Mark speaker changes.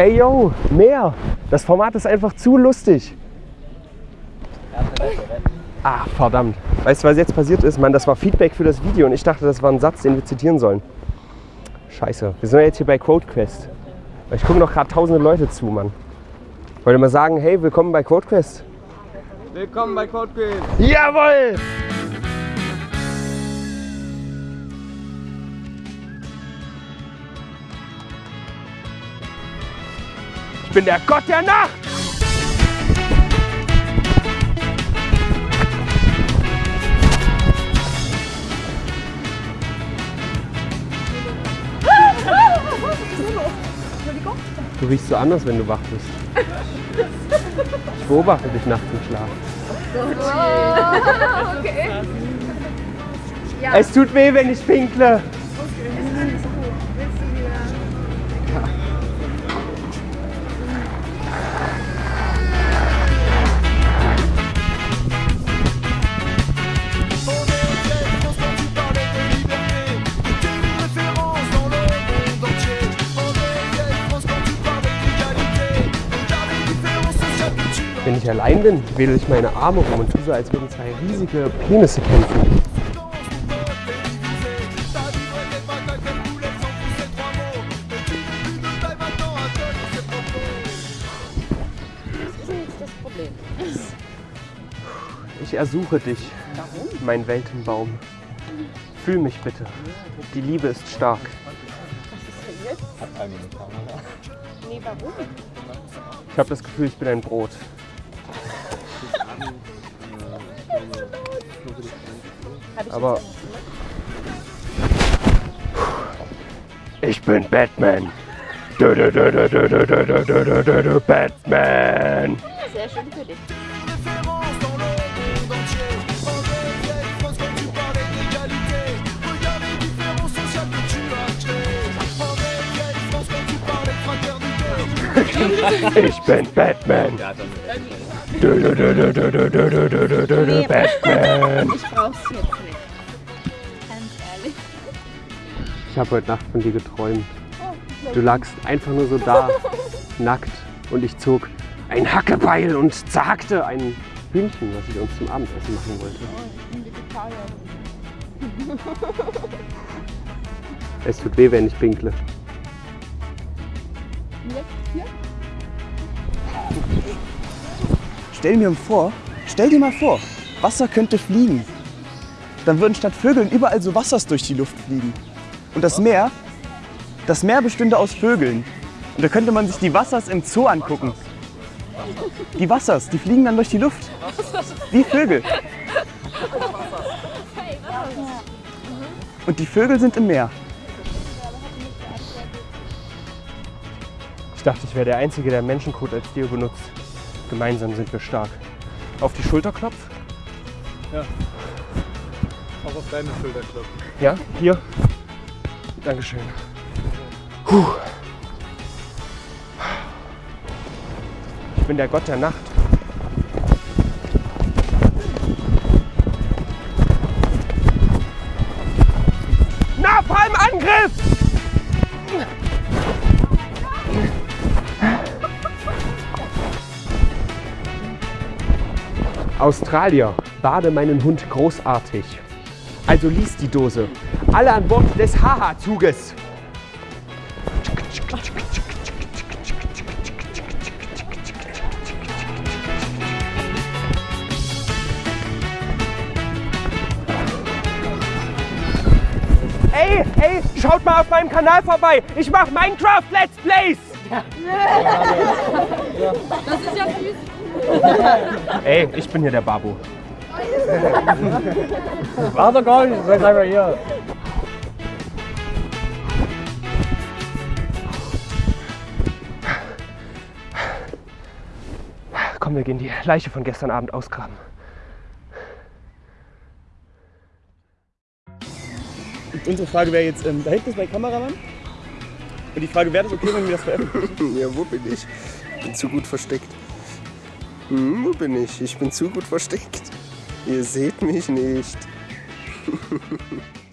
Speaker 1: Ey yo, mehr. Das Format ist einfach zu lustig. Ah, verdammt. Weißt du, was jetzt passiert ist? Mann, das war Feedback für das Video und ich dachte, das war ein Satz, den wir zitieren sollen. Scheiße. Wir sind ja jetzt hier bei QuoteQuest. Ich gucke noch gerade tausende Leute zu, Mann. Wollte mal sagen, hey, willkommen bei QuoteQuest.
Speaker 2: Willkommen bei CodeQuest.
Speaker 1: Jawohl! Ich bin der Gott der Nacht! Du riechst so anders, wenn du wach bist. Ich beobachte dich nachts im Schlaf.
Speaker 3: okay.
Speaker 1: Es tut weh, wenn ich pinkle. Wenn ich allein bin, wedel ich meine Arme rum und tue so, als würden zwei riesige Penisse kämpfen.
Speaker 3: das Problem.
Speaker 1: Ich ersuche dich, mein Weltenbaum. Fühl mich bitte. Die Liebe ist stark.
Speaker 3: Nee, warum?
Speaker 1: Ich habe das Gefühl, ich bin ein Brot. Aber- Ich bin Batman. Du, du, du, du, du, du, du, du, du, du, du, Batman.
Speaker 3: Sehr schön für dich.
Speaker 1: Ich bin Batman. Du, Batman.
Speaker 3: Ich brauch's jetzt nicht. Ganz ehrlich.
Speaker 1: Ich habe heute Nacht von dir geträumt. Du lagst einfach nur so da, nackt. Und ich zog ein Hackebeil und zerhackte ein Hühnchen, was ich uns zum Abendessen machen wollte. Es tut weh, wenn ich pinkle.
Speaker 4: Stell mir vor, stell dir mal vor, Wasser könnte fliegen. Dann würden statt Vögeln überall so Wassers durch die Luft fliegen. Und das Meer, das Meer bestünde aus Vögeln. Und da könnte man sich die Wassers im Zoo angucken. Die Wassers, die fliegen dann durch die Luft. Wie Vögel. Und die Vögel sind im Meer.
Speaker 1: Ich dachte, ich wäre der Einzige, der Menschencode als Deo benutzt. Gemeinsam sind wir stark. Auf die Schulter klopf.
Speaker 2: Auch auf deine Schulter klopfen.
Speaker 1: Ja, hier. Dankeschön. Puh. Ich bin der Gott der Nacht. Australier, bade meinen Hund großartig. Also lies die Dose. Alle an Bord des Haha-Zuges. Ey, ey, schaut mal auf meinem Kanal vorbei. Ich mache Minecraft Let's Plays.
Speaker 3: Das ist ja süß.
Speaker 1: Ey, ich bin hier der Babu.
Speaker 2: Warte gar nicht, sei einfach hier.
Speaker 1: Komm, wir gehen die Leiche von gestern Abend ausgraben.
Speaker 4: Und unsere Frage wäre jetzt, ähm, da hinten ist mein Kameramann. Und die Frage, wäre das okay, wenn wir das veröffentlichen?
Speaker 5: Ja, wo bin ich? Bin zu gut versteckt. Hm, wo bin ich? Ich bin zu gut versteckt. Ihr seht mich nicht.